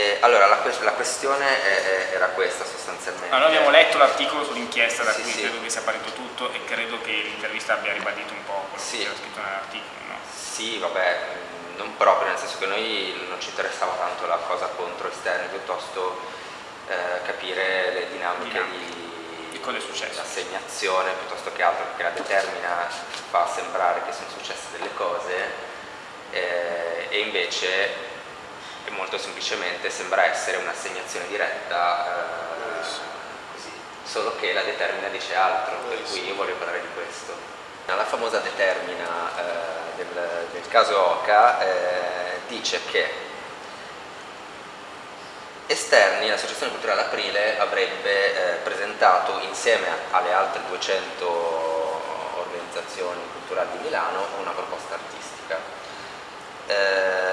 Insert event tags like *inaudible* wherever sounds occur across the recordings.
E, allora, la, la questione è, è, era questa sostanzialmente. Allora, noi abbiamo letto l'articolo sull'inchiesta da Sì, cui sì. credo che sia partito tutto e credo che l'intervista abbia ribadito un po' quello Sì. che era scritto nell'articolo. No? Sì, vabbè, non proprio, nel senso che noi non ci interessava tanto la cosa contro esterni, piuttosto eh, capire le dinamiche Dinamiche. di, Di cosa è successo. assegnazione piuttosto che altro, perché la determina fa sembrare che sono successe delle cose eh, e invece e molto semplicemente sembra essere un'assegnazione diretta, eh, così, solo che la determina dice altro, per cui io voglio parlare di questo. La famosa determina eh, del, del caso Oca eh, dice che Esterni, l'Associazione Culturale Aprile avrebbe eh, presentato insieme alle altre 200 organizzazioni culturali di Milano una proposta artistica. Eh,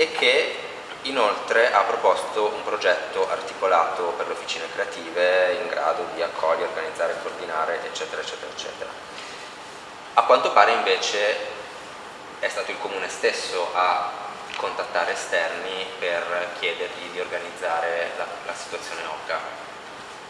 e che inoltre ha proposto un progetto articolato per le officine creative in grado di accogliere, organizzare, coordinare, eccetera, eccetera, eccetera. A quanto pare invece è stato il comune stesso a contattare esterni per chiedergli di organizzare la, la situazione OCA.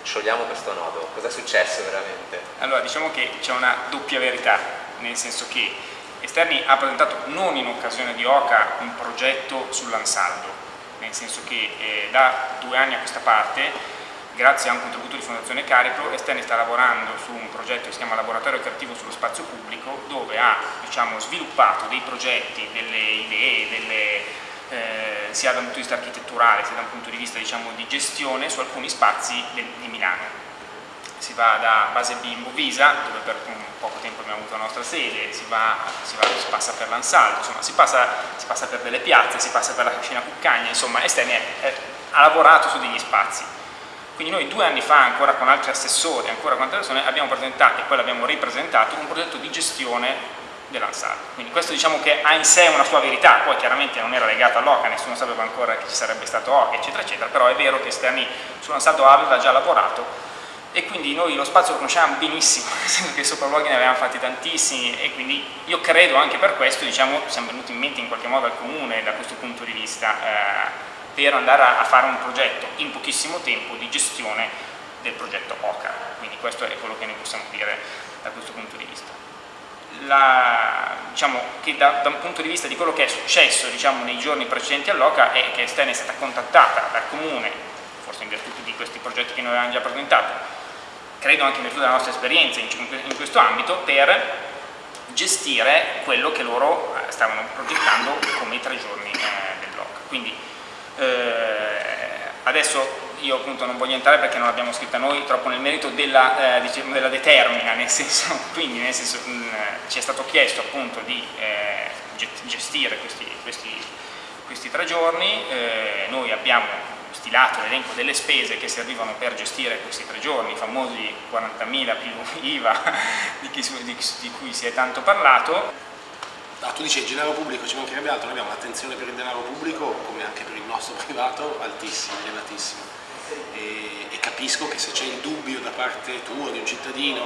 Sciogliamo questo nodo, cosa è successo veramente? Allora, diciamo che c'è una doppia verità, nel senso che Esterni ha presentato non in occasione di OCA un progetto sull'ansaldo, nel senso che eh, da due anni a questa parte, grazie a un contributo di Fondazione Cariplo, Esterni sta lavorando su un progetto che si chiama Laboratorio Creativo sullo Spazio Pubblico, dove ha diciamo, sviluppato dei progetti, delle idee, delle, eh, sia da un punto di vista architetturale sia da un punto di vista diciamo, di gestione su alcuni spazi di Milano si va da Base B in Bovisa, dove per poco tempo abbiamo avuto la nostra sede, si, va, si, va- si passa per l'Ansaldo, insomma si passa, si passa per delle piazze, si passa per la Cascina Cuccagna, insomma è- ha lavorato su degli spazi. Quindi noi due anni fa, ancora con altri assessori, ancora con altre persone, abbiamo presentato e poi l'abbiamo ripresentato un progetto di gestione dell'Ansaldo. Quindi questo diciamo che ha in sé una sua verità, poi chiaramente non era legato all'OCA, nessuno sapeva ancora che ci sarebbe stato OCA, eccetera, eccetera, però è vero che Esterni sull'Ansaldo aveva già lavorato e quindi noi lo spazio lo conosciamo benissimo, *laughs* nel senso che sopralluoghi ne avevamo fatti tantissimi e quindi io credo anche per questo diciamo, siamo venuti in mente in qualche modo al comune da questo punto di vista eh, per andare a, a fare un progetto in pochissimo tempo di gestione del progetto OCA, quindi questo è quello che ne possiamo dire da questo punto di vista. La- diciamo che da, da un punto di vista di quello che è successo diciamo, nei giorni precedenti all'OCA è che Stena è stata contattata dal comune, forse in virtù di questi progetti che noi avevamo già presentato, credo anche in virtù della nostra esperienza in, in questo ambito, per gestire quello che loro eh, stavano progettando come i tre giorni eh, del blog. Quindi eh, adesso io appunto non voglio entrare perché non l'abbiamo scritta noi troppo nel merito della, eh, diciamo, della determina, nel senso, *laughs* quindi nel senso, mh, ci è stato chiesto appunto di eh, ge- gestire questi, questi, questi tre giorni, eh, noi abbiamo stilato l'elenco delle spese che servivano per gestire questi tre giorni, i famosi 40.000 più *laughs* IVA di, chi di- di cui si è tanto parlato, Ah, tu dici il denaro pubblico ci mancherebbe altro, noi abbiamo un'attenzione per il denaro pubblico, come anche per il nostro *laughs* privato, altissima, elevatissima. E, e capisco che se c'è il dubbio da parte tua, di un cittadino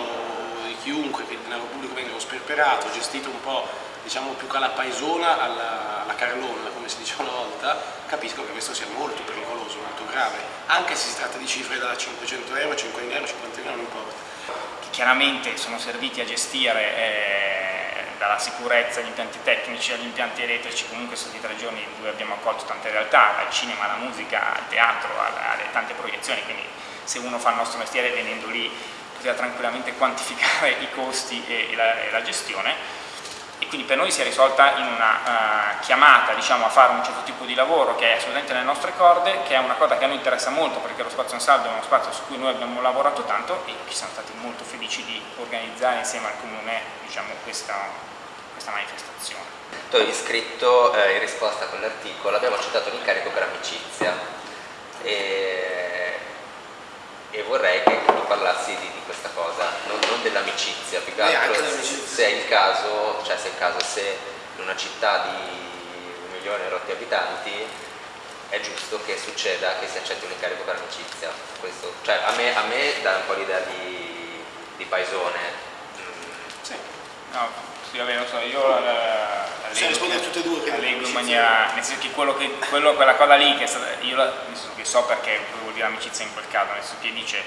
di chiunque, che il denaro pubblico venga sperperato, gestito un po' diciamo più calapaesona alla, Carlona, come si diceva una volta, capisco che questo sia molto pericoloso, molto grave, anche se si tratta di cifre da 500 euro, 50 euro, 50 euro, non importa. che chiaramente sono serviti a gestire eh, dalla sicurezza agli impianti tecnici agli impianti elettrici, comunque sono stati tre giorni dove abbiamo accolto tante realtà, dal cinema alla musica, al teatro, alle tante proiezioni, quindi se uno fa il nostro mestiere venendo lì poteva tranquillamente quantificare i costi e, e la, e la gestione quindi per noi si è risolta in una eh, chiamata diciamo, a fare un certo tipo di lavoro che è assolutamente nelle nostre corde, che è una cosa che a noi interessa molto perché lo spazio in saldo è uno spazio su cui noi abbiamo lavorato tanto e che siamo stati molto felici di organizzare insieme al Comune diciamo, questa, questa manifestazione. Tu avevi scritto eh, in risposta a quell'articolo, abbiamo accettato l'incarico per amicizia e, e vorrei che tu parlassi di, di questa cosa, non, non dell'amicizia, più che altro se, è il caso, cioè se è il caso se in una città di un milione e rotti abitanti è giusto che succeda che si accetti un incarico per amicizia. Questo, cioè, a, me, a me dà un po' l'idea di, di paesone. Mm, Sì. No, sì, vabbè, non so, io la, la- Se rispondere tutte e due, la leggo in maniera, nel senso che, quello che quello, quella cosa lì, che è stata, io la, che so perché vuol dire amicizia in quel caso, nel senso che dice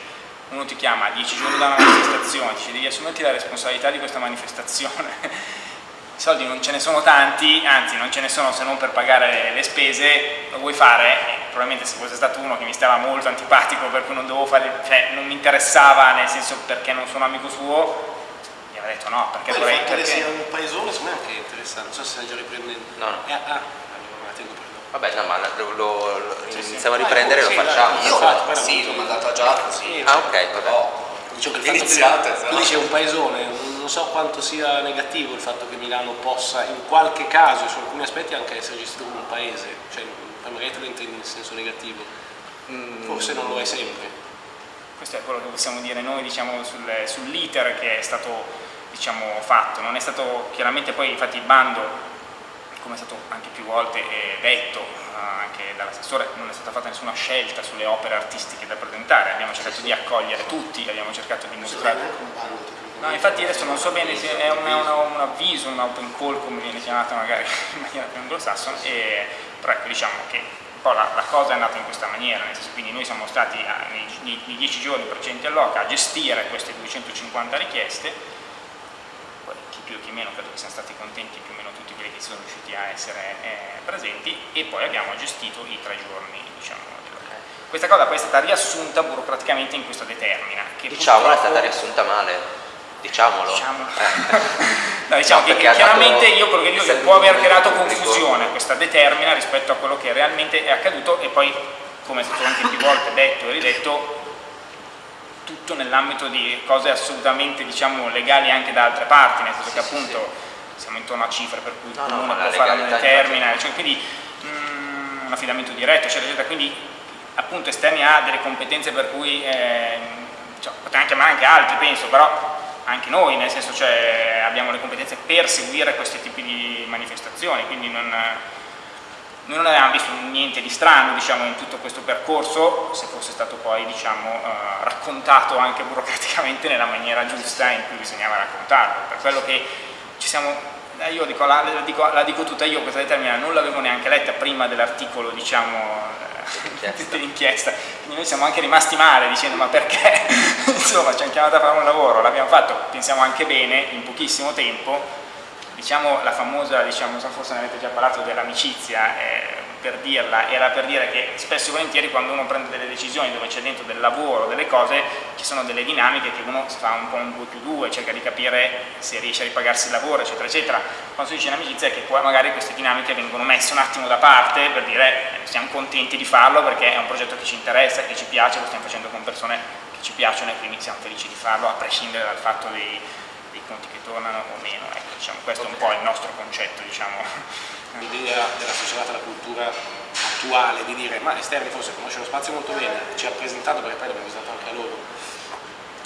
uno ti chiama a dieci giorni da una manifestazione, dice devi assumerti la responsabilità di questa manifestazione. *laughs* I soldi non ce ne sono tanti, anzi non ce ne sono se non per pagare le spese, lo vuoi fare? Eh, probabilmente se fosse stato uno che mi stava molto antipatico per cui non dovevo fare, cioè non mi interessava nel senso perché non sono amico suo, aveva detto no, perché Poi vorrei... Perché... sia un paesone secondo me è anche interessante, non so se stai già riprendendo. No, no. Eh, ah, allora la tengo per. Vabbè, no, ma lo, lo- lo- Sì, sì. iniziamo a Vai, riprendere e sì, lo facciamo. Io- guarda, sì, l'ho mandata già così. Ah, ok, vabbè. Però Dicevo che iniziate, tu dici è un paesone, non so quanto sia negativo il fatto che Milano possa in qualche caso e su alcuni aspetti anche essere gestito come un paese, cioè magari te lo intendi in senso negativo, Mm, forse non lo è sempre. Questo è quello che possiamo dire noi diciamo, sul- sull'iter che è stato diciamo, fatto, non è stato chiaramente poi infatti il bando, come è stato anche più volte eh, detto anche dall'assessore, non è stata fatta nessuna scelta sulle opere artistiche da presentare, abbiamo cercato di accogliere tutti, abbiamo cercato di mostrare No, infatti adesso non so bene se è un, una- un avviso, un open call come viene chiamata magari *laughs* in maniera più anglosassone, e, però ecco diciamo che un po' la, la cosa è andata in questa maniera, nel senso, quindi noi siamo stati a- nei, nei- nei dieci giorni precedenti all'OCA a gestire queste 250 richieste, più chi meno credo che siano stati contenti più o meno tutti quelli che sono riusciti a essere eh, presenti e poi abbiamo gestito i tre giorni diciamo. Questa cosa poi è stata riassunta burocraticamente in questa determina. Che Diciamola, è stata riassunta male. Diciamolo. Diciamo. *laughs* No, diciamo No, che chiaramente io quello che dico è che può aver creato confusione questa determina rispetto a quello che realmente è accaduto e poi, come è stato anche più volte detto e ridetto, tutto nell'ambito di cose assolutamente diciamo, legali anche da altre parti, nel senso che sì, appunto siamo intorno a cifre per cui il No, no, comune la può fare legalità determina, cioè, quindi mm, un affidamento diretto, eccetera, eccetera, quindi appunto esterni ha delle competenze per cui eh, cioè, potevamo chiamare anche altri penso, però anche noi, nel senso cioè abbiamo le competenze per seguire questi tipi di manifestazioni, quindi non, noi non avevamo visto niente di strano diciamo, in tutto questo percorso, se fosse stato poi diciamo, eh, raccontato anche burocraticamente nella maniera giusta in cui bisognava raccontarlo, per quello che ci siamo, eh, io dico, la, la dico, la dico tutta io questa determina, non l'avevo neanche letta prima dell'articolo diciamo, Dell'inchiesta. *laughs* dell'inchiesta, quindi noi siamo anche rimasti male dicendo ma perché? *laughs* Insomma ci hanno chiamato a fare un lavoro, l'abbiamo fatto, pensiamo anche bene, in pochissimo tempo, diciamo la famosa, diciamo, forse ne avete già parlato dell'amicizia, eh, per dirla, era per dire che spesso e volentieri quando uno prende delle decisioni dove c'è dentro del lavoro, delle cose, ci sono delle dinamiche che uno fa un po' un 2 più 2, cerca di capire se riesce a ripagarsi il lavoro, eccetera, eccetera. Quando si dice in amicizia è che poi magari queste dinamiche vengono messe un attimo da parte per dire eh, siamo contenti di farlo perché è un progetto che ci interessa, che ci piace, lo stiamo facendo con persone che ci piacciono e quindi siamo felici di farlo a prescindere dal fatto dei, dei conti che tornano o meno. Ecco, diciamo, questo è un po' il nostro concetto, diciamo. *laughs* L'idea della società della cultura attuale di dire ma esterni forse conosce lo spazio molto bene, ci ha presentato perché poi l'abbiamo visitato anche a loro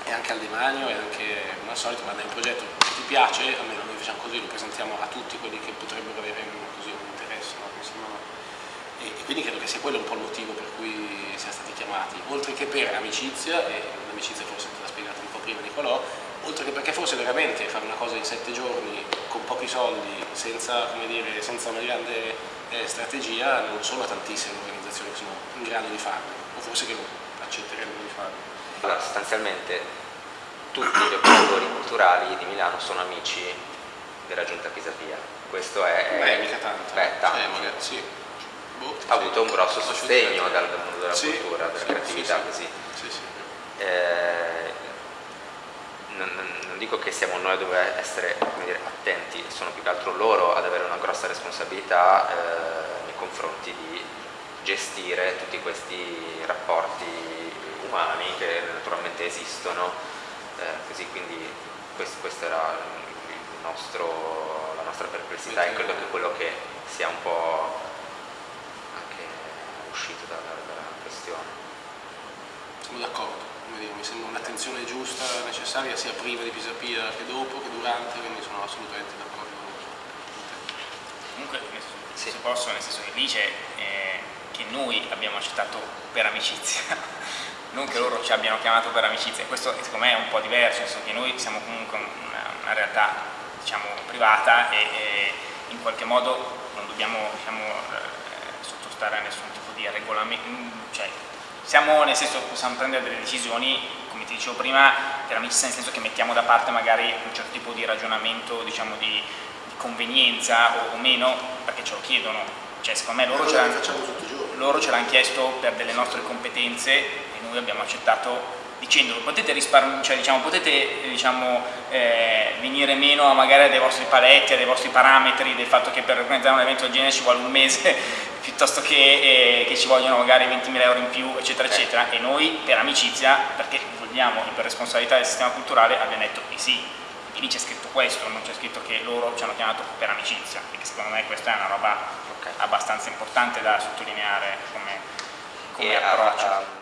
e anche al demanio e anche come al solito guarda è un progetto che ti piace, almeno noi facciamo così, lo presentiamo a tutti quelli che potrebbero avere un, così, un interesse, no? E, e quindi credo che sia quello un po' il motivo per cui siamo stati chiamati, oltre che per amicizia, e l'amicizia forse te l'ha spiegato un po' prima Nicolò, oltre che perché forse veramente fare una cosa in sette giorni con pochi soldi, senza, come dire, senza una grande eh, strategia, non sono tantissime organizzazioni che sono in grado di farlo, o forse che accetterebbero di farlo. Allora, sostanzialmente tutti gli operatori culturali di Milano sono amici della giunta Pisapia. Questo è... Beh, mica tanto. Beh, tanto. Cioè, magari, sì. Boh, ha sì. avuto un grosso sostegno dal, mondo della Sì, cultura, della creatività, sì, così. Sì, sì. Eh, non, non- dico che siamo noi a dover essere dire, attenti, sono più che altro loro ad avere una grossa responsabilità eh, nei confronti di gestire tutti questi rapporti umani che naturalmente esistono, eh, così quindi questo, questo era il nostro- la nostra perplessità e credo che quello che sia un po' anche uscito dalla, dalla questione. Sono d'accordo, come dire, un'attenzione giusta, necessaria, sia prima di Pisapia che dopo, che durante, quindi sono assolutamente d'accordo con te. Comunque, senso, Sì. se posso, nel senso che dice eh, che noi abbiamo accettato per amicizia, *laughs* non che loro ci abbiano chiamato per amicizia, questo secondo me è un po' diverso, nel senso che noi siamo comunque una, una realtà diciamo privata e, e- in qualche modo non dobbiamo diciamo, eh, sottostare a nessun tipo di regolamento, cioè siamo nel senso possiamo prendere delle decisioni, come ti dicevo prima, per amicizia nel senso che mettiamo da parte magari un certo tipo di ragionamento diciamo di, di convenienza o, o, meno perché ce lo chiedono, cioè secondo me loro ce, loro ce l'hanno chiesto per delle nostre competenze e noi abbiamo accettato dicendo potete, cioè, diciamo, potete diciamo, eh, venire meno magari dei vostri paletti, dei vostri parametri, del fatto che per organizzare un evento del genere ci vuole un mese *laughs* piuttosto che, eh, che ci vogliono magari 20.000 euro in più eccetera eccetera. E noi per amicizia, perché vogliamo e per responsabilità del sistema culturale abbiamo detto di sì. E lì c'è scritto questo, non c'è scritto che loro ci hanno chiamato per amicizia perché secondo me questa è una roba okay. abbastanza importante da sottolineare come, come approccio